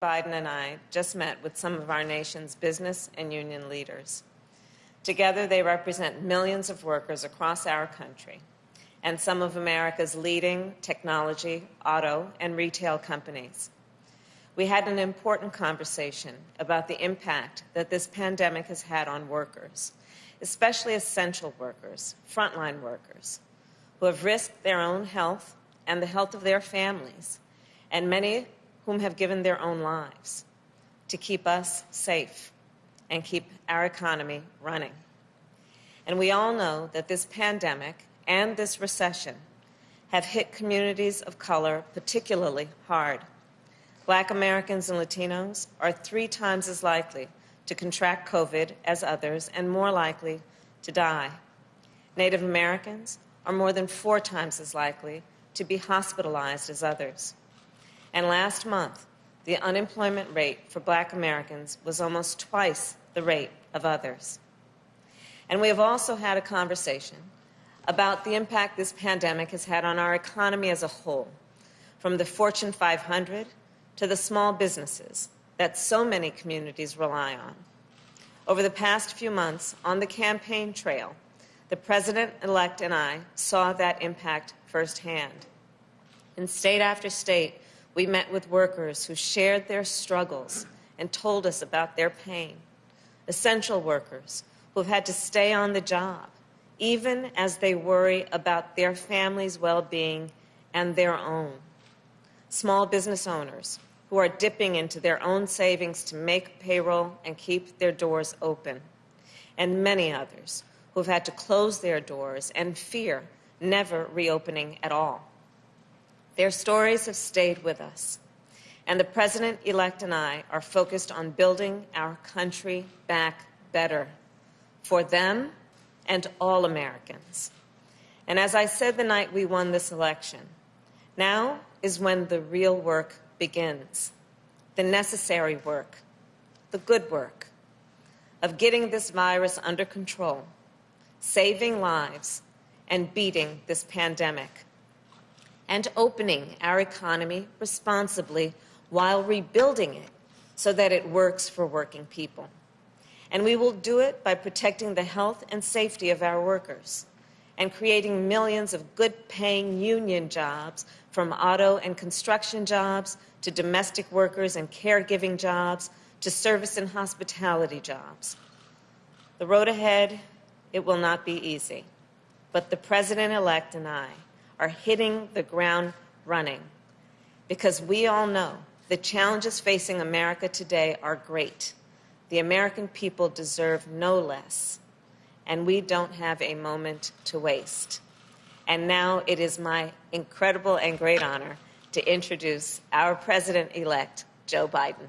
Biden and I just met with some of our nation's business and union leaders. Together, they represent millions of workers across our country and some of America's leading technology, auto, and retail companies. We had an important conversation about the impact that this pandemic has had on workers, especially essential workers, frontline workers, who have risked their own health and the health of their families, and many whom have given their own lives to keep us safe and keep our economy running. And we all know that this pandemic and this recession have hit communities of color particularly hard. Black Americans and Latinos are three times as likely to contract COVID as others and more likely to die. Native Americans are more than four times as likely to be hospitalized as others. And last month, the unemployment rate for black Americans was almost twice the rate of others. And we have also had a conversation about the impact this pandemic has had on our economy as a whole, from the Fortune 500 to the small businesses that so many communities rely on. Over the past few months on the campaign trail, the president elect and I saw that impact firsthand. In state after state, we met with workers who shared their struggles and told us about their pain. Essential workers who have had to stay on the job, even as they worry about their family's well being and their own. Small business owners who are dipping into their own savings to make payroll and keep their doors open. And many others who have had to close their doors and fear never reopening at all. Their stories have stayed with us. And the president elect and I are focused on building our country back better for them and all Americans. And as I said the night we won this election, now is when the real work begins the necessary work, the good work of getting this virus under control, saving lives, and beating this pandemic and opening our economy responsibly while rebuilding it so that it works for working people. And we will do it by protecting the health and safety of our workers and creating millions of good paying union jobs from auto and construction jobs to domestic workers and caregiving jobs to service and hospitality jobs. The road ahead, it will not be easy, but the president elect and I are hitting the ground running because we all know the challenges facing America today are great. The American people deserve no less, and we don't have a moment to waste. And now it is my incredible and great honor to introduce our President elect, Joe Biden.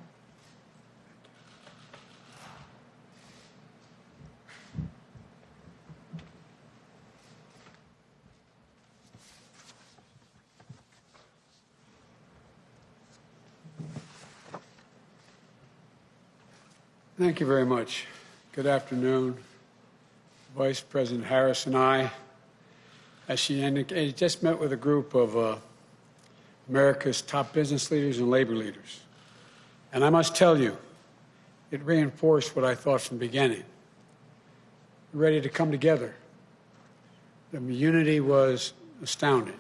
Thank you very much. Good afternoon. Vice President Harris and I, as she indicated, just met with a group of uh, America's top business leaders and labor leaders. And I must tell you, it reinforced what I thought from the beginning. We're ready to come together. The unity was astounding.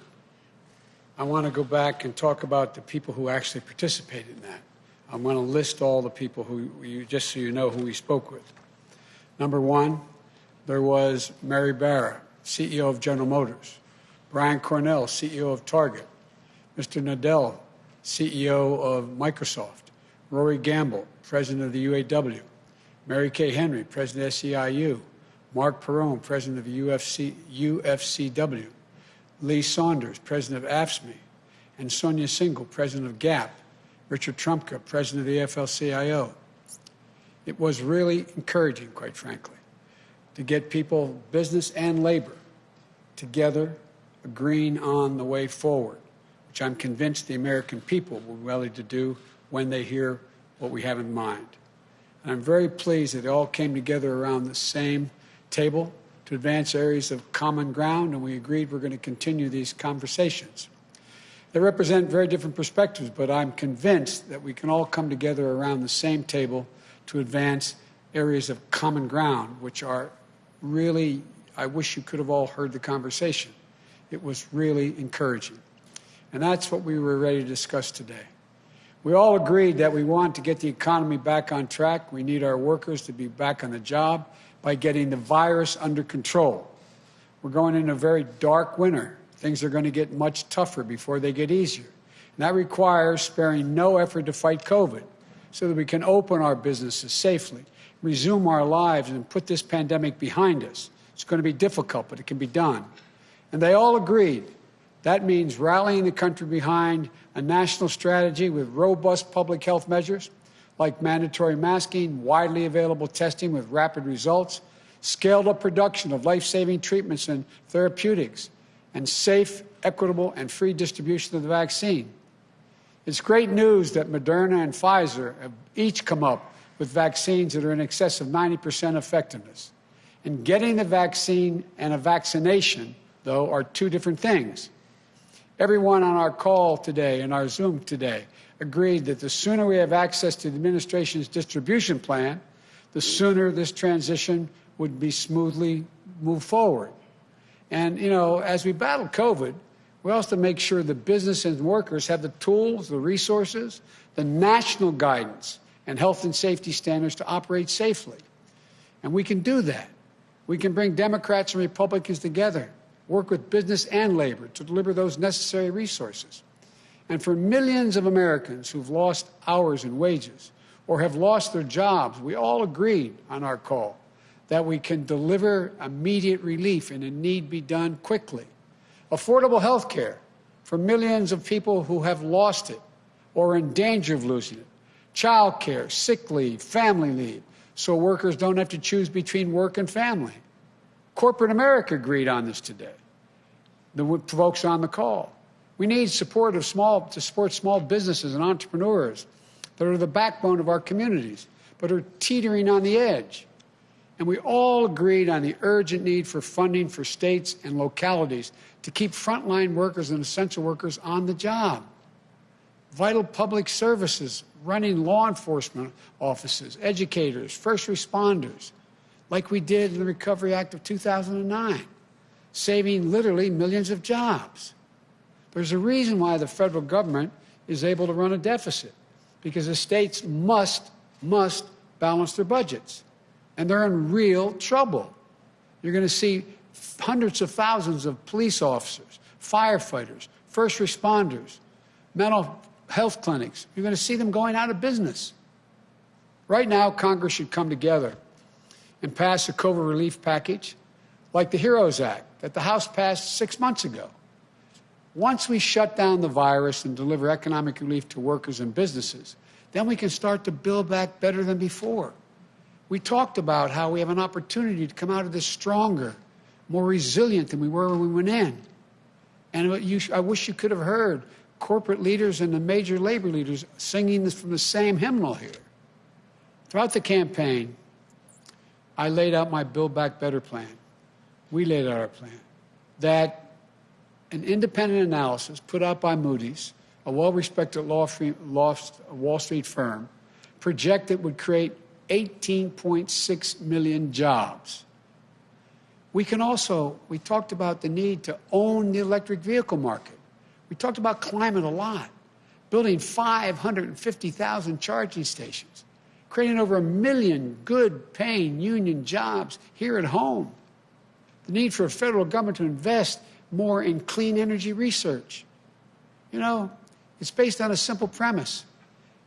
I want to go back and talk about the people who actually participated in that. I'm going to list all the people who you, just so you know who we spoke with. Number one, there was Mary Barra, CEO of General Motors, Brian Cornell, CEO of Target, Mr. Nadella, CEO of Microsoft, Rory Gamble, President of the UAW, Mary Kay Henry, President of SEIU, Marc Perrone, President of UFC, UFCW, Lee Saunders, President of AFSCME, and Sonia Syngal, President of GAP, Richard Trumka, president of the AFL-CIO. It was really encouraging, quite frankly, to get people, business and labor, together, agreeing on the way forward, which I'm convinced the American people will be willing to do when they hear what we have in mind. And I'm very pleased that they all came together around the same table to advance areas of common ground, and we agreed we're going to continue these conversations. They represent very different perspectives, but I'm convinced that we can all come together around the same table to advance areas of common ground, which are really, I wish you could have all heard the conversation. It was really encouraging. And that's what we were ready to discuss today. We all agreed that we want to get the economy back on track. We need our workers to be back on the job by getting the virus under control. We're going into a very dark winter. Things are going to get much tougher before they get easier. And that requires sparing no effort to fight COVID so that we can open our businesses safely, resume our lives, and put this pandemic behind us. It's going to be difficult, but it can be done. And they all agreed that means rallying the country behind a national strategy with robust public health measures like mandatory masking, widely available testing with rapid results, scaled up production of life saving treatments and therapeutics, and safe, equitable, and free distribution of the vaccine. It's great news that Moderna and Pfizer have each come up with vaccines that are in excess of 90% effectiveness. And getting the vaccine and a vaccination, though, are two different things. Everyone on our call today and our Zoom today agreed that the sooner we have access to the administration's distribution plan, the sooner this transition would be smoothly moved forward. And, you know, as we battle COVID, we also make sure the business and workers have the tools, the resources, the national guidance, and health and safety standards to operate safely. And we can do that. We can bring Democrats and Republicans together work with business and labor to deliver those necessary resources. And for millions of Americans who've lost hours and wages or have lost their jobs, we all agreed on our call that we can deliver immediate relief and it need be done quickly. Affordable health care for millions of people who have lost it or are in danger of losing it. Child care, sick leave, family leave, so workers don't have to choose between work and family. Corporate America agreed on this today the folks on the call. We need support of small to support small businesses and entrepreneurs that are the backbone of our communities, but are teetering on the edge. And we all agreed on the urgent need for funding for states and localities to keep frontline workers and essential workers on the job. Vital public services, running law enforcement offices, educators, first responders, like we did in the Recovery Act of 2009 saving literally millions of jobs. There's a reason why the federal government is able to run a deficit, because the states must, must balance their budgets. And they're in real trouble. You're going to see hundreds of thousands of police officers, firefighters, first responders, mental health clinics. You're going to see them going out of business. Right now, Congress should come together and pass a COVID relief package like the HEROES Act that the House passed six months ago. Once we shut down the virus and deliver economic relief to workers and businesses, then we can start to build back better than before. We talked about how we have an opportunity to come out of this stronger, more resilient than we were when we went in. And you, I wish you could have heard corporate leaders and the major labor leaders singing this from the same hymnal here. Throughout the campaign, I laid out my Build Back Better plan we laid out our plan that an independent analysis put out by Moody's, a well respected Wall Street firm, projected would create 18.6 million jobs. We can also, we talked about the need to own the electric vehicle market. We talked about climate a lot, building 550,000 charging stations, creating over a million good paying union jobs here at home the need for a federal government to invest more in clean energy research. You know, it's based on a simple premise.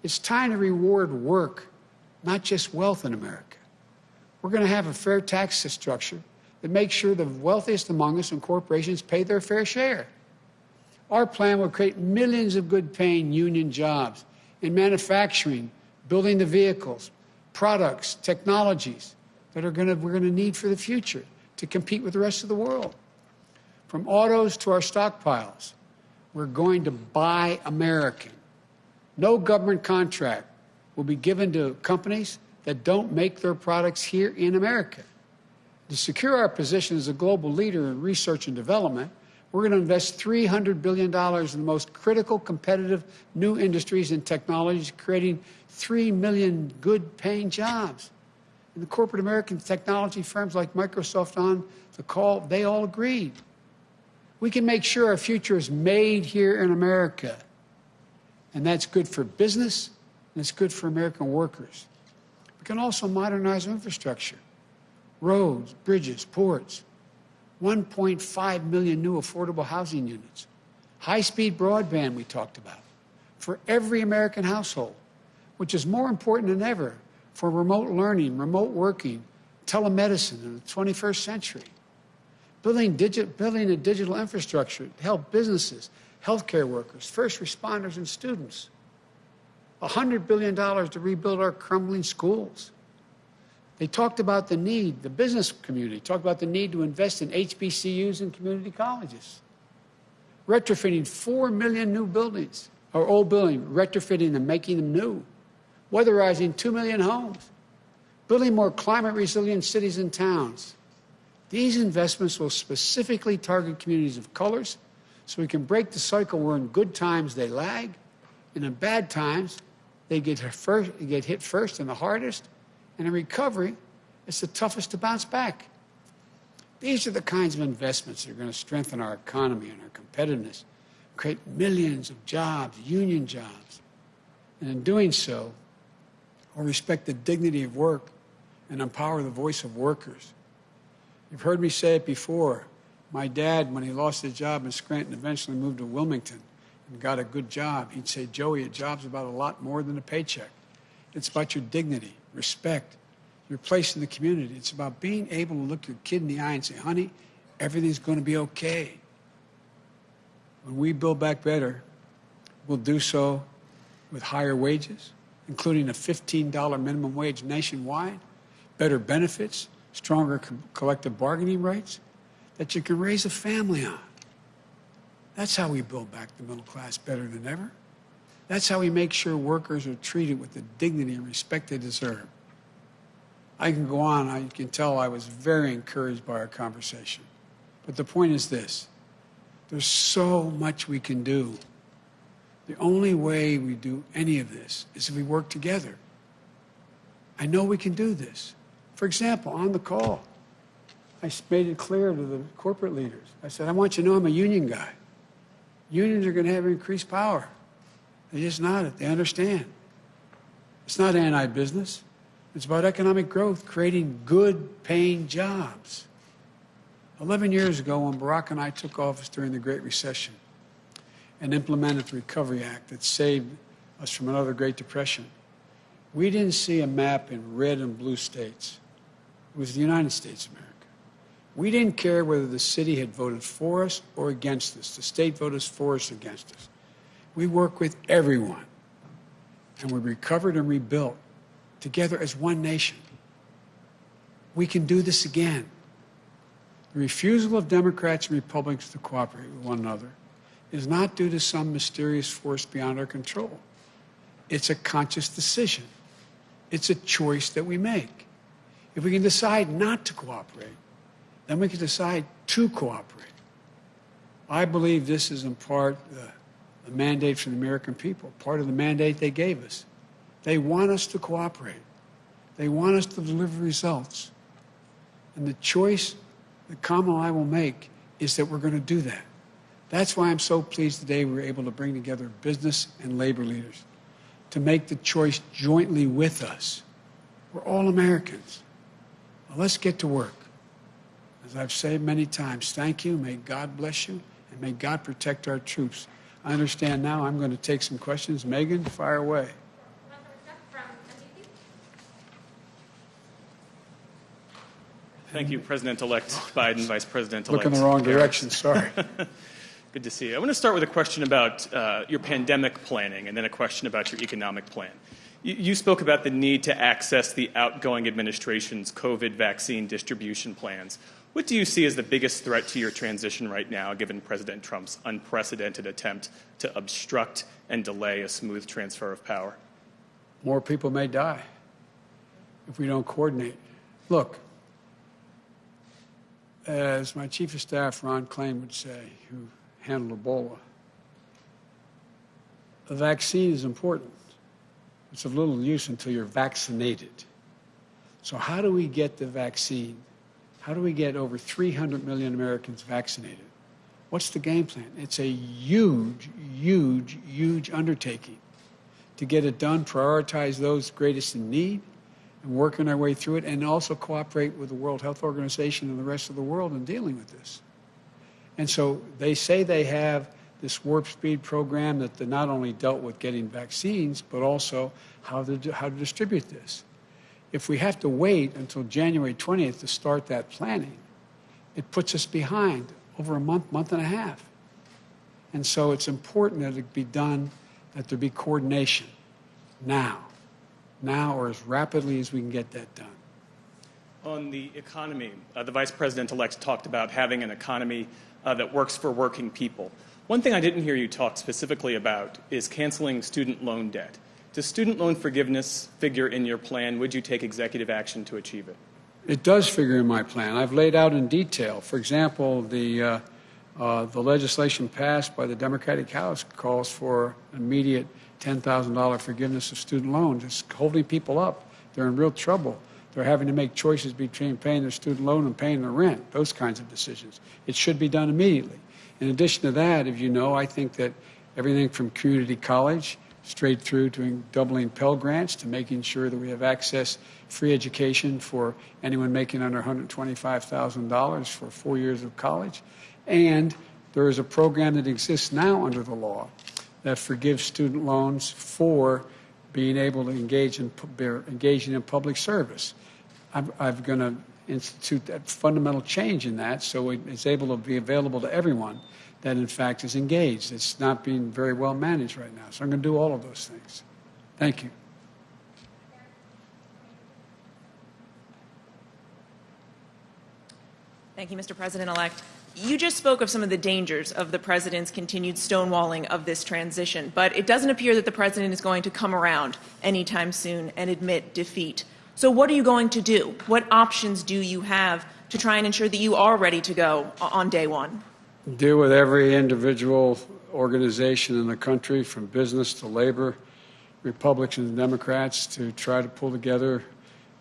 It's time to reward work, not just wealth in America. We're going to have a fair tax structure that makes sure the wealthiest among us and corporations pay their fair share. Our plan will create millions of good paying union jobs in manufacturing, building the vehicles, products, technologies that are to, we're going to need for the future to compete with the rest of the world. From autos to our stockpiles, we're going to buy American. No government contract will be given to companies that don't make their products here in America. To secure our position as a global leader in research and development, We're going to invest $300 billion in the most critical, competitive new industries and technologies, creating 3 million good paying jobs. And the corporate American technology firms like Microsoft on the call, they all agreed. We can make sure our future is made here in America. And that's good for business and it's good for American workers. We can also modernize infrastructure roads, bridges, ports, 1.5 million new affordable housing units, high speed broadband, we talked about, for every American household, which is more important than ever for remote learning, remote working, telemedicine in the 21st century. Building, building a digital infrastructure to help businesses, healthcare workers, first responders, and students. $100 billion to rebuild our crumbling schools. They talked about the need, the business community talked about the need to invest in HBCUs and community colleges. Retrofitting 4 million new buildings, or old buildings, retrofitting them, making them new. Weatherizing 2 million homes. Building more climate resilient cities and towns. These investments will specifically target communities of colors so we can break the cycle where in good times they lag, and in bad times they get, first, get hit first and the hardest, and in recovery, it's the toughest to bounce back. These are the kinds of investments that are going to strengthen our economy and our competitiveness, create millions of jobs, union jobs. And in doing so, we'll respect the dignity of work and empower the voice of workers. You've heard me say it before. My dad, when he lost his job in Scranton, eventually moved to Wilmington and got a good job. He'd say, Joey, a job's about a lot more than a paycheck. It's about your dignity, respect, your place in the community. It's about being able to look your kid in the eye and say, honey, everything's going to be okay. When we build back better, we'll do so with higher wages, including a $15 minimum wage nationwide, better benefits, stronger co- collective bargaining rights that you can raise a family on. That's how we build back the middle class better than ever. That's how we make sure workers are treated with the dignity and respect they deserve. I can go on. I can tell I was very encouraged by our conversation. But the point is this there's so much we can do. The only way we do any of this is if we work together. I know we can do this. For example, on the call, I made it clear to the corporate leaders. I said, I want you to know I'm a union guy. Unions are going to have increased power. They just nodded. They understand. It's not anti business, it's about economic growth, creating good paying jobs. 11 years ago, when Barack and I took office during the Great Recession and implemented the Recovery Act that saved us from another Great Depression, we didn't see a map in red and blue states. It was the United States of America. We didn't care whether the city had voted for us or against us. The state voted for us against us. We worked with everyone, and we recovered and rebuilt together as one nation. We can do this again. The refusal of Democrats and Republicans to cooperate with one another is not due to some mysterious force beyond our control. It's a conscious decision. It's a choice that we make. If we can decide not to cooperate, then we can decide to cooperate. I believe this is in part the mandate from the American people, part of the mandate they gave us. They want us to cooperate. They want us to deliver results. And the choice that Kamala and I will make is that we're going to do that. That's why I'm so pleased today we were able to bring together business and labor leaders to make the choice jointly with us. We're all Americans. Now let's get to work. As I've said many times, thank you. May God bless you, and may God protect our troops. I understand now I'm going to take some questions. Megan, fire away. Thank you, President-elect Biden, Vice President-elect. Look in the wrong direction, sorry. Good to see you. I want to start with a question about uh, your pandemic planning and then a question about your economic plan. You, you spoke about the need to access the outgoing administration's COVID vaccine distribution plans. What do you see as the biggest threat to your transition right now, given President Trump's unprecedented attempt to obstruct and delay a smooth transfer of power? More people may die if we don't coordinate. Look, as my chief of staff, Ron Klain, would say, who handled Ebola, a vaccine is important. It's of little use until you're vaccinated. So, how do we get the vaccine? How do we get over 300 million Americans vaccinated? What's the game plan? It's a huge, huge, huge undertaking to get it done, prioritize those greatest in need, and working our way through it, and also cooperate with the World Health Organization and the rest of the world in dealing with this. And so they say they have this warp speed program that not only dealt with getting vaccines, but also how to, how to distribute this. If we have to wait until January 20th to start that planning, it puts us behind over a month, month and a half. And so it's important that it be done, that there be coordination now, now or as rapidly as we can get that done. On the economy, uh, the vice president elect talked about having an economy uh, that works for working people. One thing I didn't hear you talk specifically about is canceling student loan debt. Does student loan forgiveness figure in your plan? Would you take executive action to achieve it? It does figure in my plan. I've laid out in detail. For example, the, uh, uh, the legislation passed by the Democratic House calls for immediate $10,000 forgiveness of student loans. It's holding people up. They're in real trouble. They're having to make choices between paying their student loan and paying their rent, those kinds of decisions. It should be done immediately. In addition to that, if you know, I think that everything from community college straight through to doubling Pell Grants to making sure that we have access, free education for anyone making under $125,000 for four years of college. And there is a program that exists now under the law that forgives student loans for being able to engage in engaging in public service. I'm, I'm going to institute that fundamental change in that so it's able to be available to everyone that in fact is engaged. It's not being very well managed right now. So I'm going to do all of those things. Thank you. Thank you, Mr. President elect. You just spoke of some of the dangers of the president's continued stonewalling of this transition, but it doesn't appear that the president is going to come around anytime soon and admit defeat. So, what are you going to do? What options do you have to try and ensure that you are ready to go on day one? Deal with every individual organization in the country, from business to labor, Republicans and Democrats, to try to pull together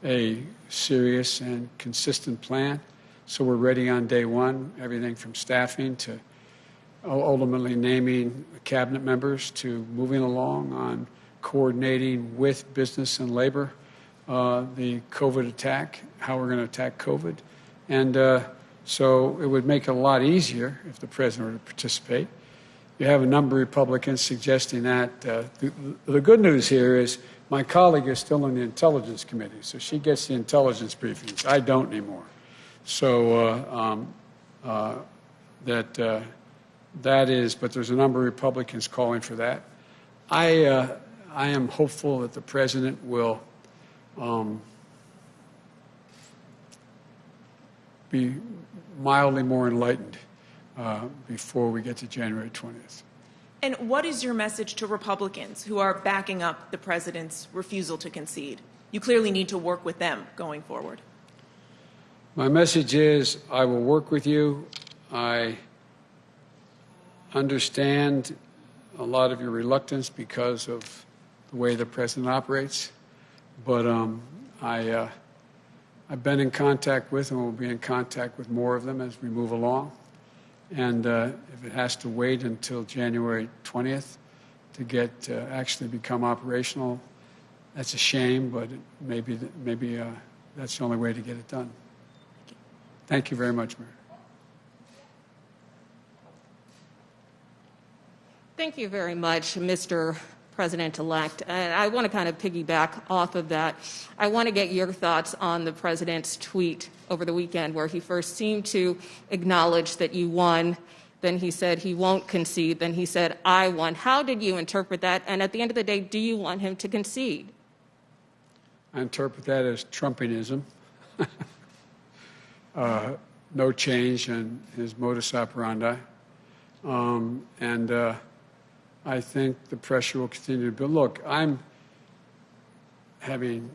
a serious and consistent plan so we're ready on day one, everything from staffing to ultimately naming cabinet members to moving along on coordinating with business and labor uh, the COVID attack, how we're going to attack COVID. And uh, so it would make it a lot easier if the president were to participate. You have a number of Republicans suggesting that. Uh, the, the good news here is my colleague is still in the Intelligence Committee, so she gets the intelligence briefings. I don't anymore. So uh, um, uh, that uh, that is, but there's a number of Republicans calling for that. I uh, I am hopeful that the president will um, be mildly more enlightened uh, before we get to January 20th. And what is your message to Republicans who are backing up the president's refusal to concede? You clearly need to work with them going forward. My message is I will work with you. I understand a lot of your reluctance because of the way the president operates, but um, I, uh, I've been in contact with and will be in contact with more of them as we move along. And uh, if it has to wait until January 20th to get uh, actually become operational, that's a shame, but maybe, maybe uh, that's the only way to get it done. Thank you very much, Mayor. Thank you very much, Mr. President-elect. And I want to kind of piggyback off of that. I want to get your thoughts on the president's tweet over the weekend where he first seemed to acknowledge that you won. Then he said he won't concede. Then he said, I won. How did you interpret that? And at the end of the day, do you want him to concede? I interpret that as Trumpianism. uh, no change in his modus operandi. Um, and uh, I think the pressure will continue to build. Look, I'm having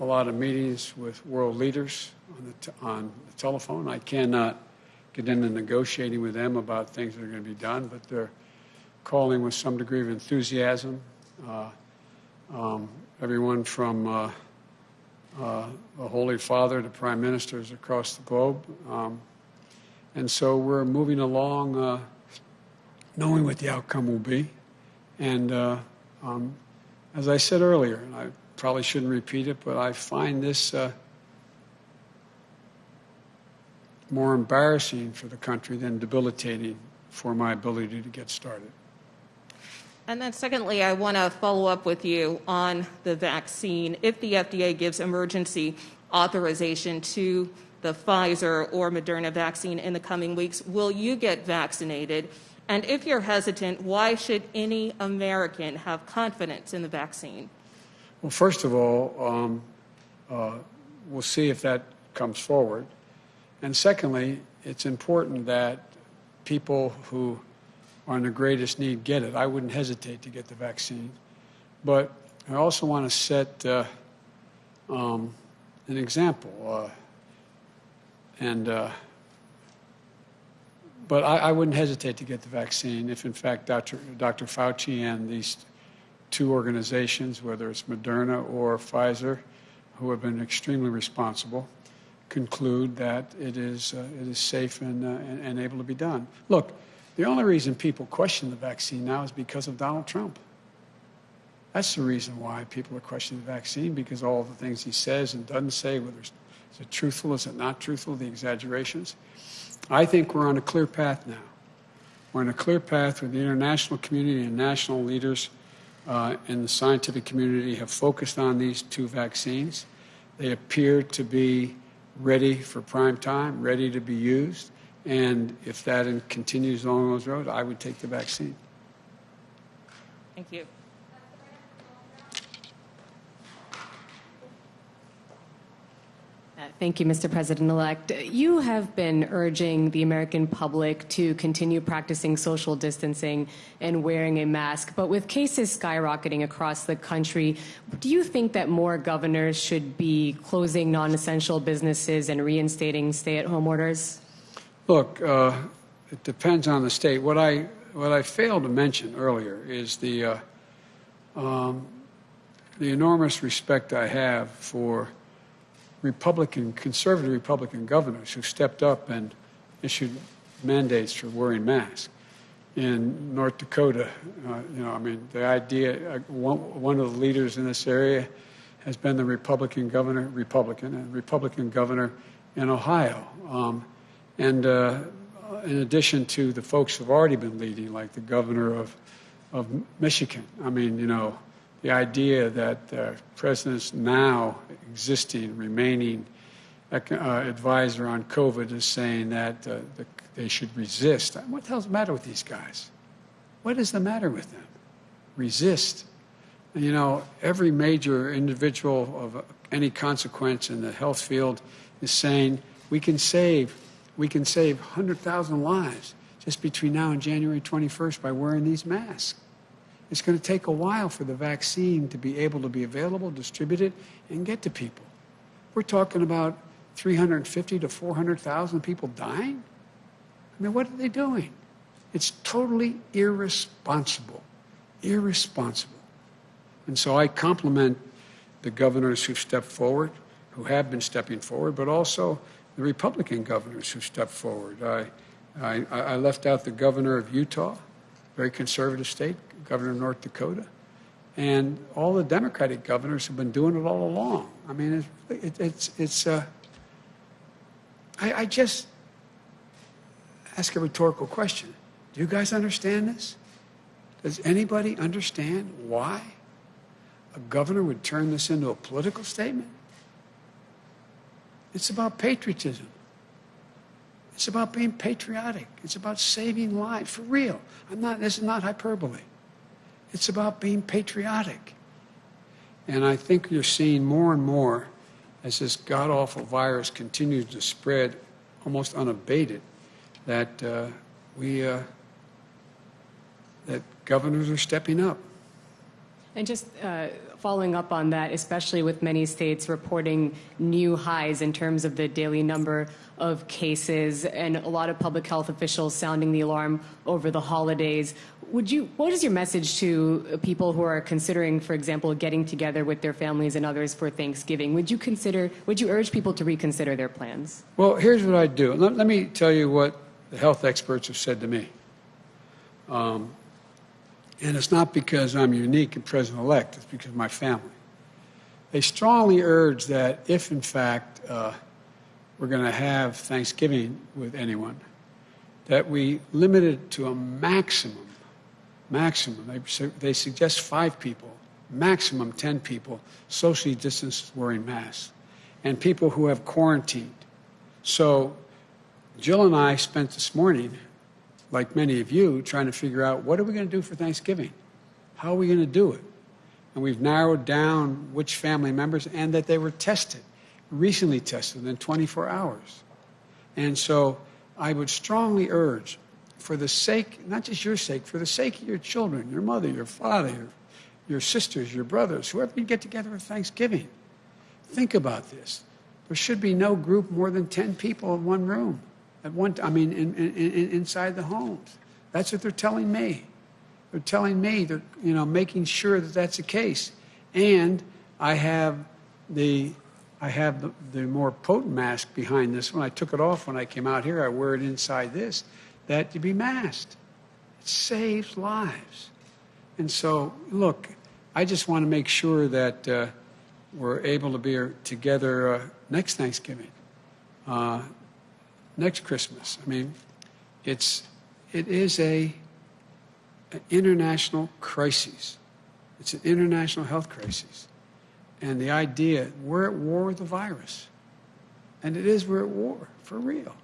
a lot of meetings with world leaders on the, on the telephone. I cannot get into negotiating with them about things that are going to be done, but they're calling with some degree of enthusiasm. Uh, um, everyone from uh, uh, the Holy Father to prime ministers across the globe. Um, and so we're moving along uh, knowing what the outcome will be. And uh, um, as I said earlier, and I probably shouldn't repeat it, but I find this uh, more embarrassing for the country than debilitating for my ability to get started. And then secondly, I want to follow up with you on the vaccine. If the FDA gives emergency authorization to the Pfizer or Moderna vaccine in the coming weeks, will you get vaccinated? And if you're hesitant, why should any American have confidence in the vaccine? Well, first of all, um, uh, we'll see if that comes forward. And secondly, it's important that people who are in the greatest need get it. I wouldn't hesitate to get the vaccine. But I also want to set uh, um, an example. Uh, and, uh, but I, I wouldn't hesitate to get the vaccine if, in fact, Dr. Dr. Fauci and these two organizations, whether it's Moderna or Pfizer, who have been extremely responsible, conclude that it is, uh, it is safe and, uh, and, and able to be done. Look, the only reason people question the vaccine now is because of Donald Trump. That's the reason why people are questioning the vaccine, because all the things he says and doesn't say, whether it's, is it truthful, is it not truthful, the exaggerations. I think we're on a clear path now. We're on a clear path where the international community and national leaders uh, in the scientific community have focused on these two vaccines. They appear to be ready for prime time, ready to be used. And if that continues along those roads, I would take the vaccine. Thank you. Thank you, Mr. President-elect. You have been urging the American public to continue practicing social distancing and wearing a mask, but with cases skyrocketing across the country, do you think that more governors should be closing non-essential businesses and reinstating stay-at-home orders? Look, uh, it depends on the state. What I what I failed to mention earlier is the uh, um, the enormous respect I have for Republican, conservative Republican governors who stepped up and issued mandates for wearing masks. In North Dakota, uh, you know, I mean, the idea, uh, one, one of the leaders in this area has been the Republican governor, Republican, and Republican governor in Ohio. Um, and uh, in addition to the folks who've already been leading, like the governor of, of Michigan, I mean, you know, the idea that the president's now existing, remaining uh, advisor on COVID is saying that uh, the, they should resist. What the hell's the matter with these guys? What is the matter with them? Resist. You know, every major individual of any consequence in the health field is saying we can save, we can save 100,000 lives just between now and January 21st by wearing these masks. It's going to take a while for the vaccine to be able to be available, distributed, and get to people. We're talking about 350 to 400,000 people dying. I mean, what are they doing? It's totally irresponsible. Irresponsible. And so I compliment the governors who've stepped forward, who have been stepping forward, but also the Republican governors who stepped forward. I, I, I left out the governor of Utah, very conservative state, governor of North Dakota, and all the Democratic governors have been doing it all along. I mean, it's, it, it's, it's uh, I, I just ask a rhetorical question. Do you guys understand this? Does anybody understand why a governor would turn this into a political statement? It's about patriotism. It's about being patriotic. It's about saving lives for real. I'm not, this is not hyperbole. It's about being patriotic. And I think you're seeing more and more as this god awful virus continues to spread almost unabated that uh, we uh, that governors are stepping up. And just uh, following up on that, especially with many states reporting new highs in terms of the daily number of cases and a lot of public health officials sounding the alarm over the holidays. Would you, what is your message to people who are considering, for example, getting together with their families and others for Thanksgiving? Would you consider, would you urge people to reconsider their plans? Well, here's what I'd do. Let, let me tell you what the health experts have said to me. Um, and it's not because I'm unique and president elect, it's because of my family. They strongly urge that if, in fact, uh, we're going to have Thanksgiving with anyone, that we limit it to a maximum, maximum. They, they suggest five people, maximum 10 people, socially distanced wearing masks, and people who have quarantined. So Jill and I spent this morning, like many of you, trying to figure out what are we going to do for Thanksgiving? How are we going to do it? And we've narrowed down which family members and that they were tested, recently tested within 24 hours. And so I would strongly urge, for the sake, not just your sake, for the sake of your children, your mother, your father, your, your sisters, your brothers, whoever you get together at Thanksgiving, think about this. There should be no group more than 10 people in one room at one I mean, in, in, in, inside the homes. That's what they're telling me. They're telling me they're, you know, making sure that that's the case. And I have the, I have the, the more potent mask behind this one. I took it off when I came out here. I wear it inside this, that to be masked. It saves lives. And so, look, I just want to make sure that uh, we're able to be together uh, next Thanksgiving. Uh, next Christmas. I mean, it's it is a an international crisis. It's an international health crisis, and the idea we're at war with the virus, and it is we're at war for real.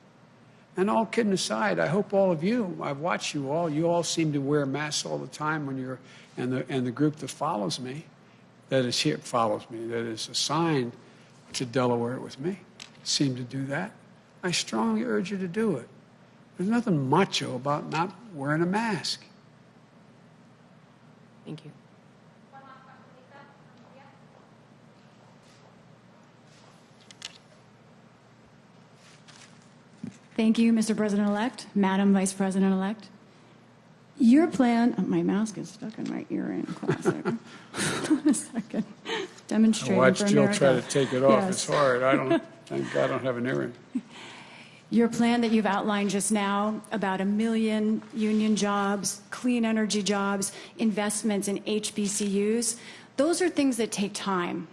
And all kidding aside, I hope all of you, I've watched you all, you all seem to wear masks all the time when you're, and the, and the group that follows me, that is here, follows me, that is assigned to Delaware with me, seem to do that. I strongly urge you to do it. There's nothing macho about not wearing a mask. Thank you. Thank you, Mr. President-elect, Madam Vice President-elect. Your plan, oh, my mask is stuck in my ear in classic. Hold on a second. I Demonstrating watched Jill America. try to take it off. Yes. It's hard. I don't, thank God I don't have an earring. Your plan that you've outlined just now about a million union jobs, clean energy jobs, investments in HBCUs, those are things that take time.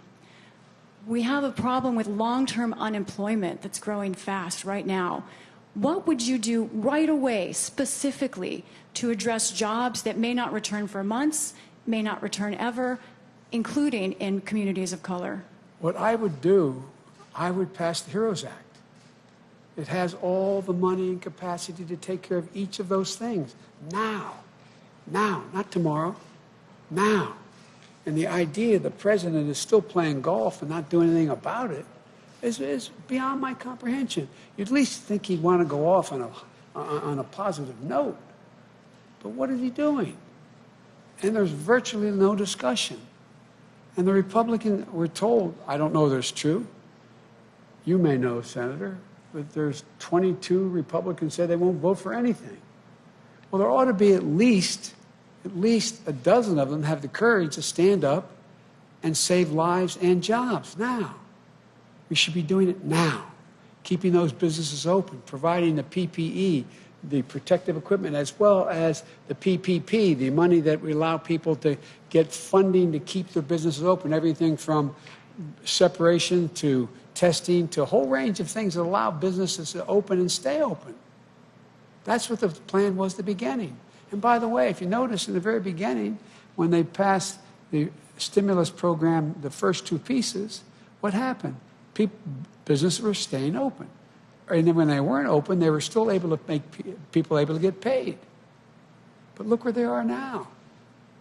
We have a problem with long-term unemployment that's growing fast right now. What would you do right away, specifically, to address jobs that may not return for months, may not return ever, including in communities of color? What I would do, I would pass the HEROES Act. It has all the money and capacity to take care of each of those things now. Now, not tomorrow. Now. And the idea the president is still playing golf and not doing anything about it is, is beyond my comprehension. You'd at least think he'd want to go off on a, uh, on a positive note. But what is he doing? And there's virtually no discussion. And the Republican, we're told, I don't know if it's true. You may know, Senator, but there's 22 Republicans say they won't vote for anything. Well, there ought to be at least, at least a dozen of them have the courage to stand up and save lives and jobs now. We should be doing it now, keeping those businesses open, providing the PPE, the protective equipment, as well as the PPP, the money that we allow people to get funding to keep their businesses open, everything from separation to testing to a whole range of things that allow businesses to open and stay open. That's what the plan was at the beginning. And by the way, if you notice in the very beginning, when they passed the stimulus program, the first two pieces, what happened? People, businesses were staying open. And then when they weren't open, they were still able to make people able to get paid. But look where they are now.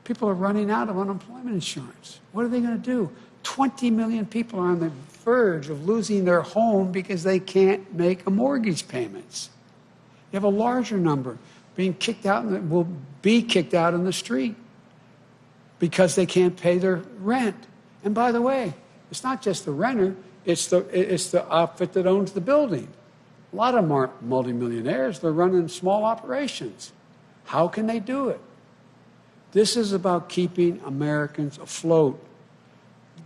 People are running out of unemployment insurance. What are they going to do? 20 million people are on the verge of losing their home because they can't make a mortgage payments. You have a larger number being kicked out and will be kicked out in the street because they can't pay their rent. And by the way, it's not just the renter, it's the, it's the outfit that owns the building. A lot of them aren't multimillionaires, they're running small operations. How can they do it? This is about keeping Americans afloat.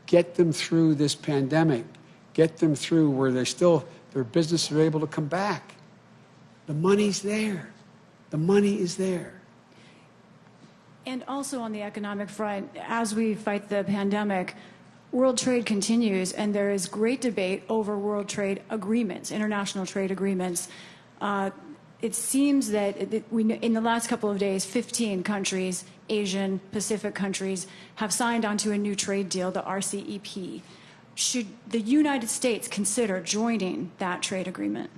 Get them through this pandemic. Get them through where they still, their businesses are able to come back. The money's there. The money is there. And also on the economic front, as we fight the pandemic, world trade continues, and there is great debate over world trade agreements, international trade agreements. Uh, it seems that it- we, in the last couple of days, 15 countries, Asian, Pacific countries, have signed onto a new trade deal, the RCEP. Should the United States consider joining that trade agreement?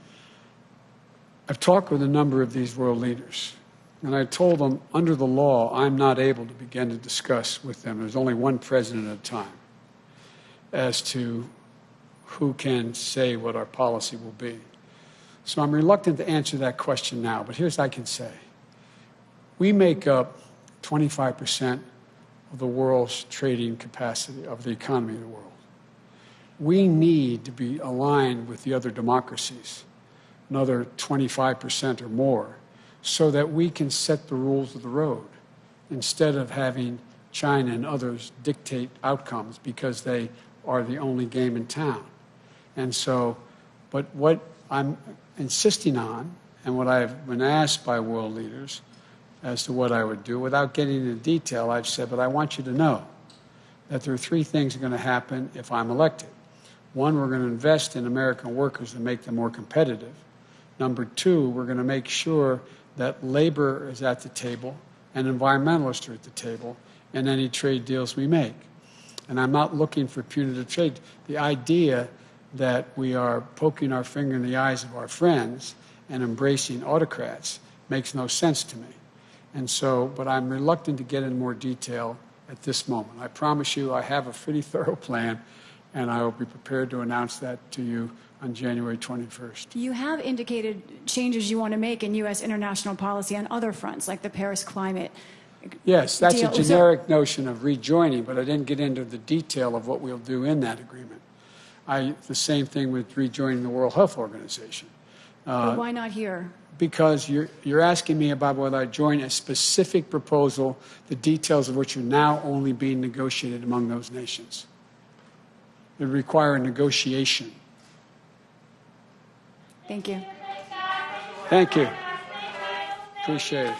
I've talked with a number of these world leaders, and I told them under the law, I'm not able to begin to discuss with them. There's only one president at a time as to who can say what our policy will be. So I'm reluctant to answer that question now, but here's what I can say. We make up 25% of the world's trading capacity of the economy of the world. We need to be aligned with the other democracies another 25% or more, so that we can set the rules of the road instead of having China and others dictate outcomes because they are the only game in town. And so, but what I'm insisting on, and what I've been asked by world leaders as to what I would do, without getting into detail, I've said, but I want you to know that there are three things that are going to happen if I'm elected. One, we're going to invest in American workers to make them more competitive. Number two, we're going to make sure that labor is at the table and environmentalists are at the table in any trade deals we make. And I'm not looking for punitive trade. The idea that we are poking our finger in the eyes of our friends and embracing autocrats makes no sense to me. And so, but I'm reluctant to get in more detail at this moment. I promise you I have a pretty thorough plan, and I will be prepared to announce that to you on January 21st. You have indicated changes you want to make in U.S. international policy on other fronts, like the Paris climate. Yes, that's deal. a So- generic notion of rejoining, but I didn't get into the detail of what we'll do in that agreement. I, the same thing with rejoining the World Health Organization. But uh, why not here? Because you're, you're asking me about whether I join a specific proposal, the details of which are now only being negotiated among those nations. It would require a negotiation. Thank you. Thank you. Appreciate it.